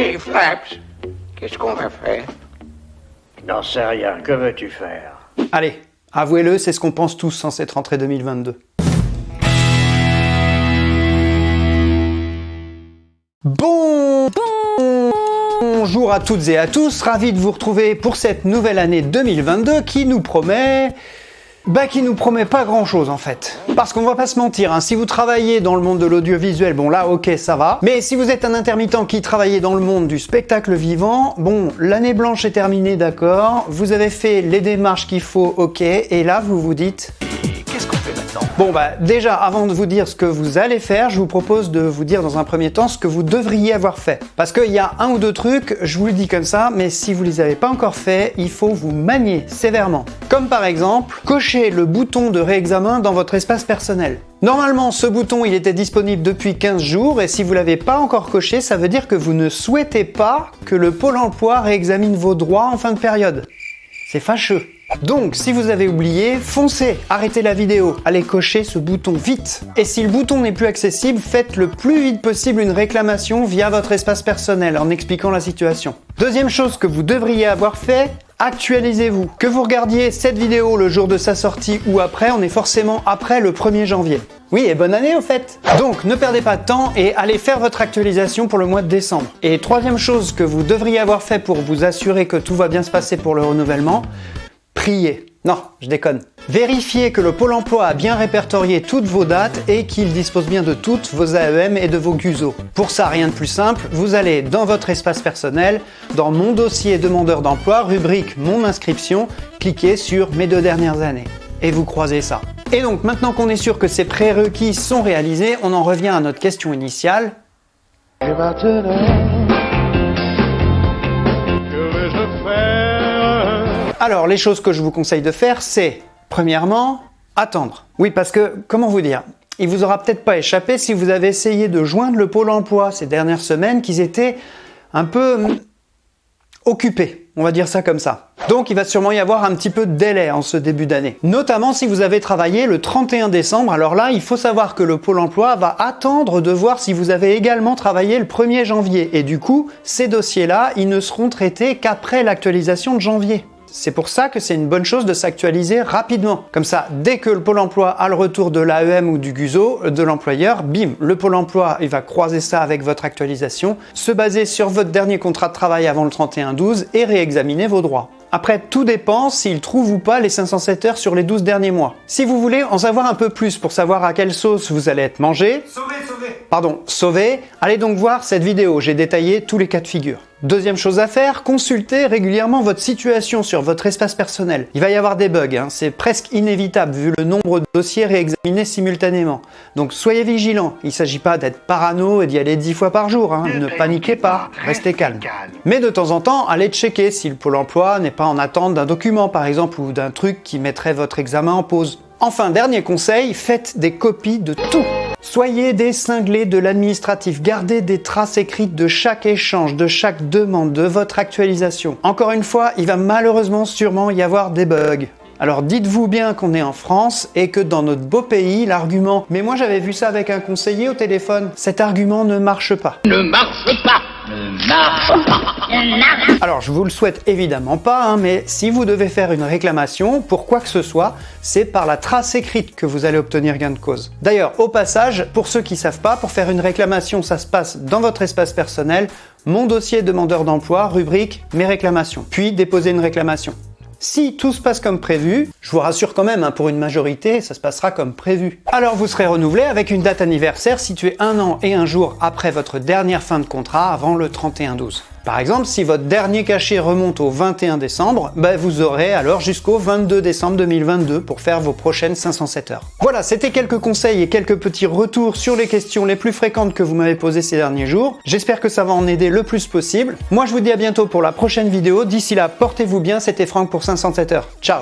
Et Flaps, qu'est-ce qu'on va faire? N'en sais rien, que veux-tu faire? Allez, avouez-le, c'est ce qu'on pense tous sans cette rentrée 2022. Bon, bonjour à toutes et à tous, ravi de vous retrouver pour cette nouvelle année 2022 qui nous promet... Bah qui nous promet pas grand chose en fait. Parce qu'on va pas se mentir, hein, si vous travaillez dans le monde de l'audiovisuel, bon là ok ça va. Mais si vous êtes un intermittent qui travaillait dans le monde du spectacle vivant, bon l'année blanche est terminée d'accord, vous avez fait les démarches qu'il faut ok, et là vous vous dites... Bon bah déjà avant de vous dire ce que vous allez faire, je vous propose de vous dire dans un premier temps ce que vous devriez avoir fait. Parce qu'il y a un ou deux trucs, je vous le dis comme ça, mais si vous les avez pas encore fait, il faut vous manier sévèrement. Comme par exemple, cocher le bouton de réexamen dans votre espace personnel. Normalement, ce bouton il était disponible depuis 15 jours et si vous l'avez pas encore coché, ça veut dire que vous ne souhaitez pas que le Pôle emploi réexamine vos droits en fin de période. C'est fâcheux. Donc, si vous avez oublié, foncez, arrêtez la vidéo, allez cocher ce bouton vite. Et si le bouton n'est plus accessible, faites le plus vite possible une réclamation via votre espace personnel en expliquant la situation. Deuxième chose que vous devriez avoir fait, actualisez-vous. Que vous regardiez cette vidéo le jour de sa sortie ou après, on est forcément après le 1er janvier. Oui, et bonne année au fait Donc, ne perdez pas de temps et allez faire votre actualisation pour le mois de décembre. Et troisième chose que vous devriez avoir fait pour vous assurer que tout va bien se passer pour le renouvellement, priez. Non, je déconne. Vérifiez que le Pôle emploi a bien répertorié toutes vos dates et qu'il dispose bien de toutes vos AEM et de vos GUSO. Pour ça, rien de plus simple, vous allez dans votre espace personnel, dans Mon dossier demandeur d'emploi, rubrique Mon inscription, cliquez sur Mes deux dernières années. Et vous croisez ça. Et donc, maintenant qu'on est sûr que ces prérequis sont réalisés, on en revient à notre question initiale. Alors, les choses que je vous conseille de faire, c'est, premièrement, attendre. Oui, parce que, comment vous dire Il vous aura peut-être pas échappé si vous avez essayé de joindre le Pôle emploi ces dernières semaines qu'ils étaient un peu hum, occupés. On va dire ça comme ça. Donc il va sûrement y avoir un petit peu de délai en ce début d'année. Notamment si vous avez travaillé le 31 décembre, alors là il faut savoir que le Pôle emploi va attendre de voir si vous avez également travaillé le 1er janvier. Et du coup, ces dossiers-là, ils ne seront traités qu'après l'actualisation de janvier. C'est pour ça que c'est une bonne chose de s'actualiser rapidement. Comme ça, dès que le Pôle emploi a le retour de l'AEM ou du GUSO, de l'employeur, bim, le Pôle emploi il va croiser ça avec votre actualisation, se baser sur votre dernier contrat de travail avant le 31-12 et réexaminer vos droits. Après, tout dépend s'il trouve ou pas les 507 heures sur les 12 derniers mois. Si vous voulez en savoir un peu plus pour savoir à quelle sauce vous allez être mangé, pardon, sauvé, allez donc voir cette vidéo, j'ai détaillé tous les cas de figure. Deuxième chose à faire, consultez régulièrement votre situation sur votre espace personnel. Il va y avoir des bugs, hein, c'est presque inévitable vu le nombre de dossiers réexaminés simultanément. Donc soyez vigilants, il ne s'agit pas d'être parano et d'y aller 10 fois par jour, hein. ne paniquez pas, restez calme. Mais de temps en temps, allez checker si le Pôle emploi n'est pas en attente d'un document par exemple ou d'un truc qui mettrait votre examen en pause. Enfin, dernier conseil, faites des copies de tout Soyez des de l'administratif, gardez des traces écrites de chaque échange, de chaque demande, de votre actualisation. Encore une fois, il va malheureusement sûrement y avoir des bugs. Alors dites-vous bien qu'on est en France et que dans notre beau pays, l'argument « mais moi j'avais vu ça avec un conseiller au téléphone », cet argument ne marche pas. Ne marche pas Ne Alors je vous le souhaite évidemment pas, hein, mais si vous devez faire une réclamation pour quoi que ce soit, c'est par la trace écrite que vous allez obtenir gain de cause. D'ailleurs, au passage, pour ceux qui savent pas, pour faire une réclamation, ça se passe dans votre espace personnel, mon dossier demandeur d'emploi, rubrique mes réclamations, puis déposer une réclamation. Si tout se passe comme prévu, je vous rassure quand même, hein, pour une majorité, ça se passera comme prévu. Alors vous serez renouvelé avec une date anniversaire située un an et un jour après votre dernière fin de contrat avant le 31-12. Par exemple, si votre dernier cachet remonte au 21 décembre, bah, vous aurez alors jusqu'au 22 décembre 2022 pour faire vos prochaines 507 heures. Voilà, c'était quelques conseils et quelques petits retours sur les questions les plus fréquentes que vous m'avez posées ces derniers jours. J'espère que ça va en aider le plus possible. Moi, je vous dis à bientôt pour la prochaine vidéo. D'ici là, portez-vous bien. C'était Franck pour 507 heures. Ciao